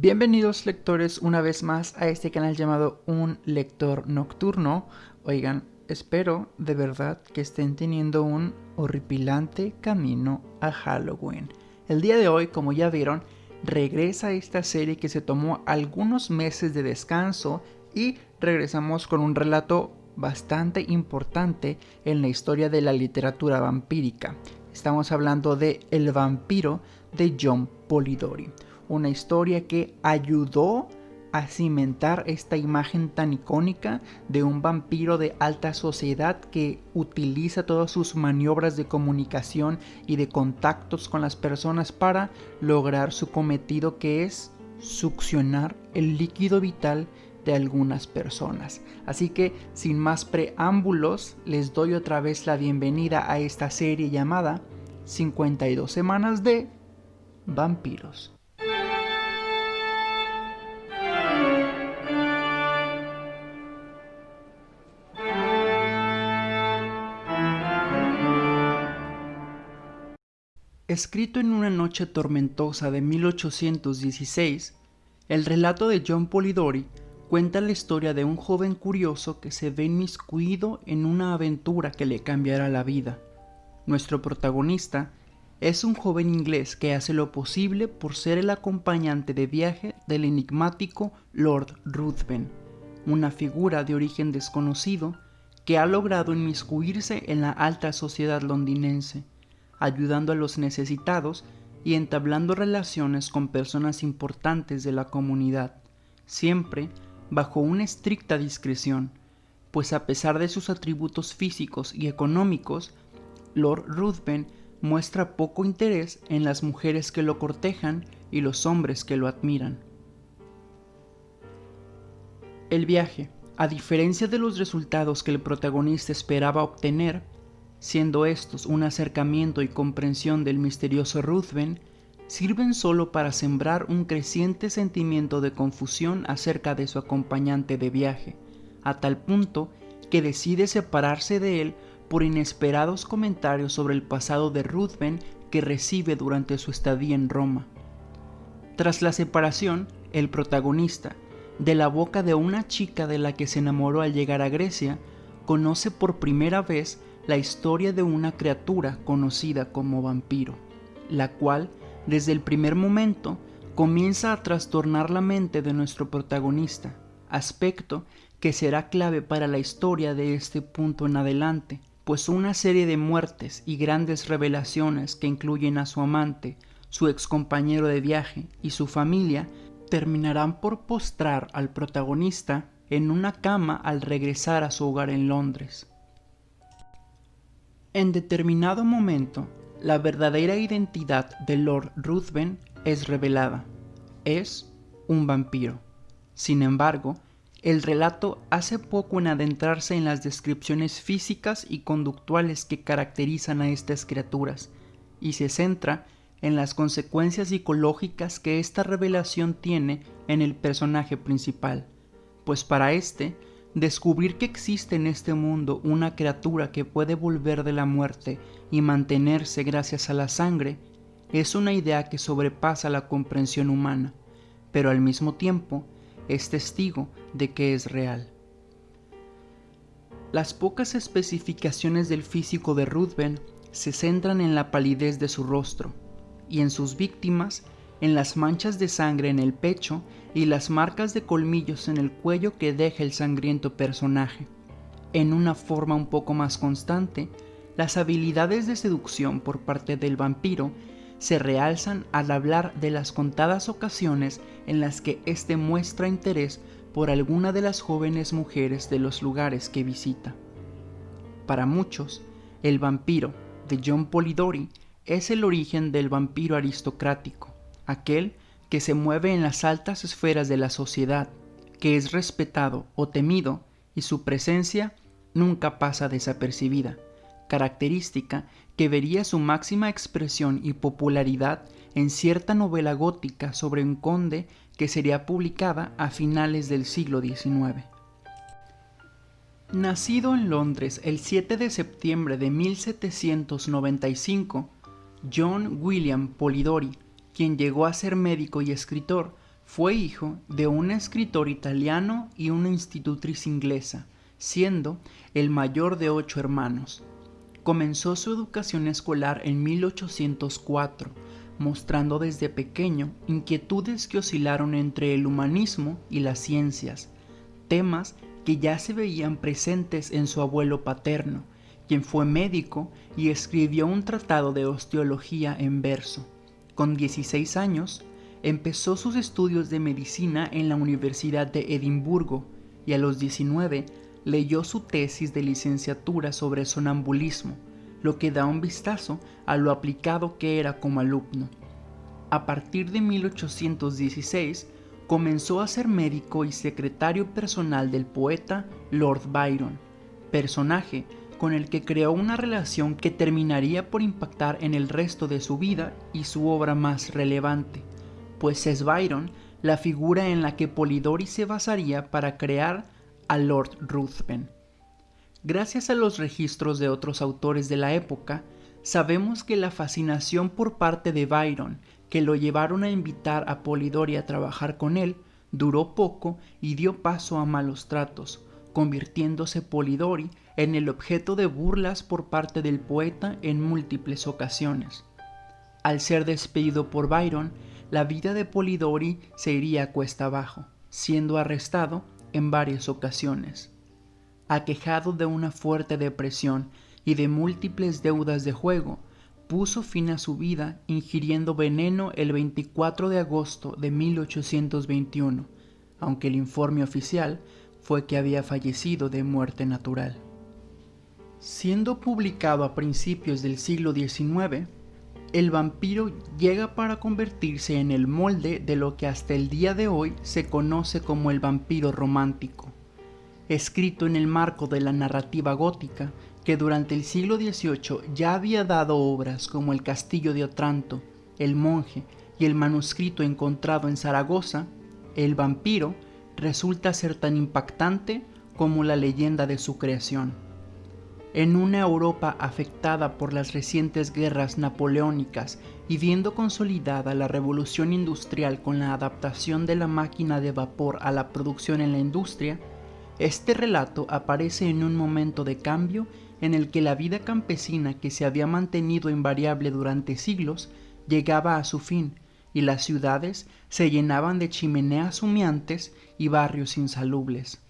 Bienvenidos lectores una vez más a este canal llamado Un Lector Nocturno. Oigan, espero de verdad que estén teniendo un horripilante camino a Halloween. El día de hoy, como ya vieron, regresa esta serie que se tomó algunos meses de descanso y regresamos con un relato bastante importante en la historia de la literatura vampírica. Estamos hablando de El vampiro de John Polidori una historia que ayudó a cimentar esta imagen tan icónica de un vampiro de alta sociedad que utiliza todas sus maniobras de comunicación y de contactos con las personas para lograr su cometido que es succionar el líquido vital de algunas personas. Así que sin más preámbulos les doy otra vez la bienvenida a esta serie llamada 52 semanas de vampiros. Escrito en una noche tormentosa de 1816, el relato de John Polidori cuenta la historia de un joven curioso que se ve inmiscuido en una aventura que le cambiará la vida. Nuestro protagonista es un joven inglés que hace lo posible por ser el acompañante de viaje del enigmático Lord Ruthven, una figura de origen desconocido que ha logrado inmiscuirse en la alta sociedad londinense ayudando a los necesitados y entablando relaciones con personas importantes de la comunidad, siempre bajo una estricta discreción, pues a pesar de sus atributos físicos y económicos, Lord Ruthven muestra poco interés en las mujeres que lo cortejan y los hombres que lo admiran. El viaje, a diferencia de los resultados que el protagonista esperaba obtener, siendo estos un acercamiento y comprensión del misterioso Ruthven, sirven solo para sembrar un creciente sentimiento de confusión acerca de su acompañante de viaje, a tal punto que decide separarse de él por inesperados comentarios sobre el pasado de Ruthven que recibe durante su estadía en Roma. Tras la separación, el protagonista, de la boca de una chica de la que se enamoró al llegar a Grecia, conoce por primera vez la historia de una criatura conocida como vampiro, la cual, desde el primer momento, comienza a trastornar la mente de nuestro protagonista, aspecto que será clave para la historia de este punto en adelante, pues una serie de muertes y grandes revelaciones que incluyen a su amante, su ex compañero de viaje y su familia terminarán por postrar al protagonista en una cama al regresar a su hogar en Londres. En determinado momento, la verdadera identidad de Lord Ruthven es revelada. Es un vampiro. Sin embargo, el relato hace poco en adentrarse en las descripciones físicas y conductuales que caracterizan a estas criaturas, y se centra en las consecuencias psicológicas que esta revelación tiene en el personaje principal, pues para este Descubrir que existe en este mundo una criatura que puede volver de la muerte y mantenerse gracias a la sangre es una idea que sobrepasa la comprensión humana, pero al mismo tiempo es testigo de que es real. Las pocas especificaciones del físico de Ruthven se centran en la palidez de su rostro y en sus víctimas en las manchas de sangre en el pecho y las marcas de colmillos en el cuello que deja el sangriento personaje. En una forma un poco más constante, las habilidades de seducción por parte del vampiro se realzan al hablar de las contadas ocasiones en las que éste muestra interés por alguna de las jóvenes mujeres de los lugares que visita. Para muchos, el vampiro de John Polidori es el origen del vampiro aristocrático, aquel que se mueve en las altas esferas de la sociedad, que es respetado o temido y su presencia nunca pasa desapercibida, característica que vería su máxima expresión y popularidad en cierta novela gótica sobre un conde que sería publicada a finales del siglo XIX. Nacido en Londres el 7 de septiembre de 1795, John William Polidori quien llegó a ser médico y escritor, Fue hijo de un escritor italiano y una institutriz inglesa, siendo el mayor de ocho hermanos. Comenzó su educación escolar en 1804, mostrando desde pequeño inquietudes que oscilaron entre el humanismo y las ciencias, temas que ya se veían presentes en su abuelo paterno, quien fue médico y escribió un tratado de osteología en verso. Con 16 años, empezó sus estudios de medicina en la Universidad de Edimburgo y a los 19 leyó su tesis de licenciatura sobre sonambulismo, lo que da un vistazo a lo aplicado que era como alumno. A partir de 1816 comenzó a ser médico y secretario personal del poeta Lord Byron, personaje con el que creó una relación que terminaría por impactar en el resto de su vida y su obra más relevante, pues es Byron la figura en la que Polidori se basaría para crear a Lord Ruthven. Gracias a los registros de otros autores de la época, sabemos que la fascinación por parte de Byron, que lo llevaron a invitar a Polidori a trabajar con él, duró poco y dio paso a malos tratos, convirtiéndose Polidori en el objeto de burlas por parte del poeta en múltiples ocasiones. Al ser despedido por Byron, la vida de Polidori se iría cuesta abajo, siendo arrestado en varias ocasiones. Aquejado de una fuerte depresión y de múltiples deudas de juego, puso fin a su vida ingiriendo veneno el 24 de agosto de 1821, aunque el informe oficial fue que había fallecido de muerte natural. Siendo publicado a principios del siglo XIX, el vampiro llega para convertirse en el molde de lo que hasta el día de hoy se conoce como el vampiro romántico, escrito en el marco de la narrativa gótica que durante el siglo XVIII ya había dado obras como El Castillo de Otranto, El Monje y el manuscrito encontrado en Zaragoza, el vampiro resulta ser tan impactante como la leyenda de su creación. En una Europa afectada por las recientes guerras napoleónicas y viendo consolidada la revolución industrial con la adaptación de la máquina de vapor a la producción en la industria, este relato aparece en un momento de cambio en el que la vida campesina que se había mantenido invariable durante siglos llegaba a su fin y las ciudades se llenaban de chimeneas humeantes y barrios insalubles.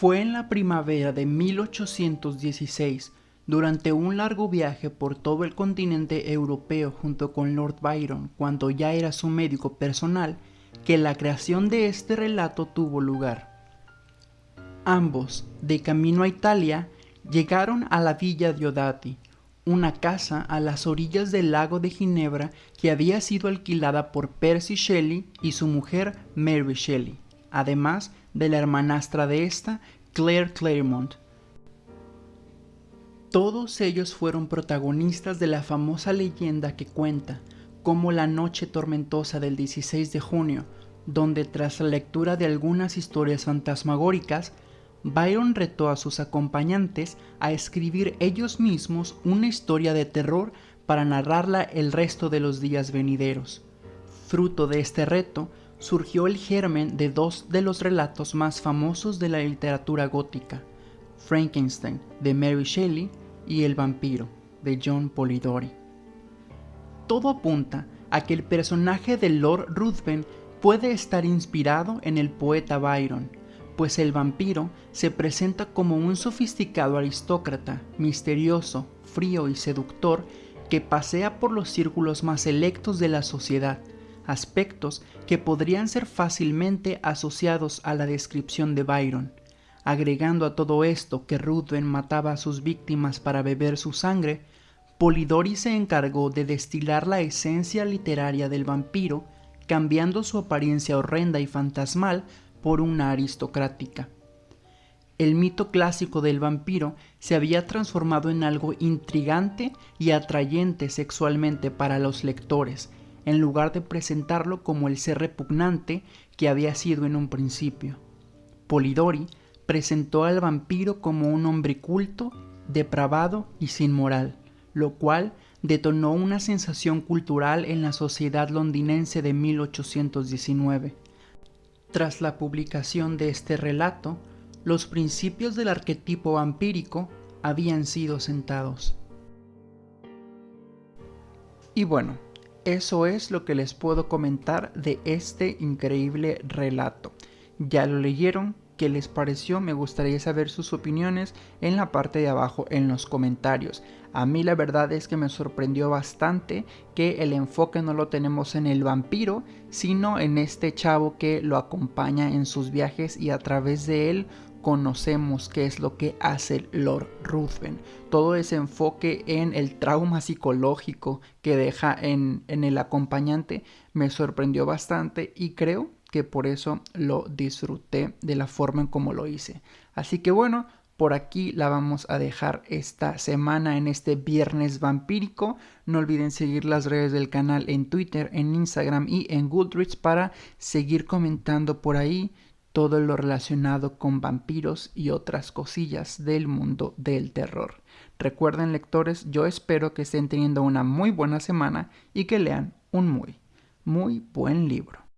Fue en la primavera de 1816, durante un largo viaje por todo el continente europeo junto con Lord Byron, cuando ya era su médico personal, que la creación de este relato tuvo lugar. Ambos, de camino a Italia, llegaron a la villa de Odati, una casa a las orillas del lago de Ginebra que había sido alquilada por Percy Shelley y su mujer Mary Shelley, además de la hermanastra de esta, Claire Claremont. Todos ellos fueron protagonistas de la famosa leyenda que cuenta cómo la noche tormentosa del 16 de junio, donde tras la lectura de algunas historias fantasmagóricas, Byron retó a sus acompañantes a escribir ellos mismos una historia de terror para narrarla el resto de los días venideros. Fruto de este reto, surgió el germen de dos de los relatos más famosos de la literatura gótica, Frankenstein de Mary Shelley y El vampiro de John Polidori. Todo apunta a que el personaje de Lord Ruthven puede estar inspirado en el poeta Byron, pues el vampiro se presenta como un sofisticado aristócrata, misterioso, frío y seductor que pasea por los círculos más selectos de la sociedad, aspectos que podrían ser fácilmente asociados a la descripción de Byron. Agregando a todo esto que Ruthven mataba a sus víctimas para beber su sangre, Polidori se encargó de destilar la esencia literaria del vampiro, cambiando su apariencia horrenda y fantasmal por una aristocrática. El mito clásico del vampiro se había transformado en algo intrigante y atrayente sexualmente para los lectores, en lugar de presentarlo como el ser repugnante que había sido en un principio. Polidori presentó al vampiro como un hombre culto, depravado y sin moral, lo cual detonó una sensación cultural en la sociedad londinense de 1819. Tras la publicación de este relato, los principios del arquetipo vampírico habían sido sentados. Y bueno, eso es lo que les puedo comentar de este increíble relato. ¿Ya lo leyeron? qué les pareció, me gustaría saber sus opiniones en la parte de abajo en los comentarios. A mí la verdad es que me sorprendió bastante que el enfoque no lo tenemos en el vampiro, sino en este chavo que lo acompaña en sus viajes y a través de él conocemos qué es lo que hace Lord Ruthven. Todo ese enfoque en el trauma psicológico que deja en, en el acompañante me sorprendió bastante y creo que por eso lo disfruté de la forma en como lo hice. Así que bueno, por aquí la vamos a dejar esta semana en este viernes vampírico. No olviden seguir las redes del canal en Twitter, en Instagram y en Goodreads para seguir comentando por ahí todo lo relacionado con vampiros y otras cosillas del mundo del terror. Recuerden lectores, yo espero que estén teniendo una muy buena semana y que lean un muy, muy buen libro.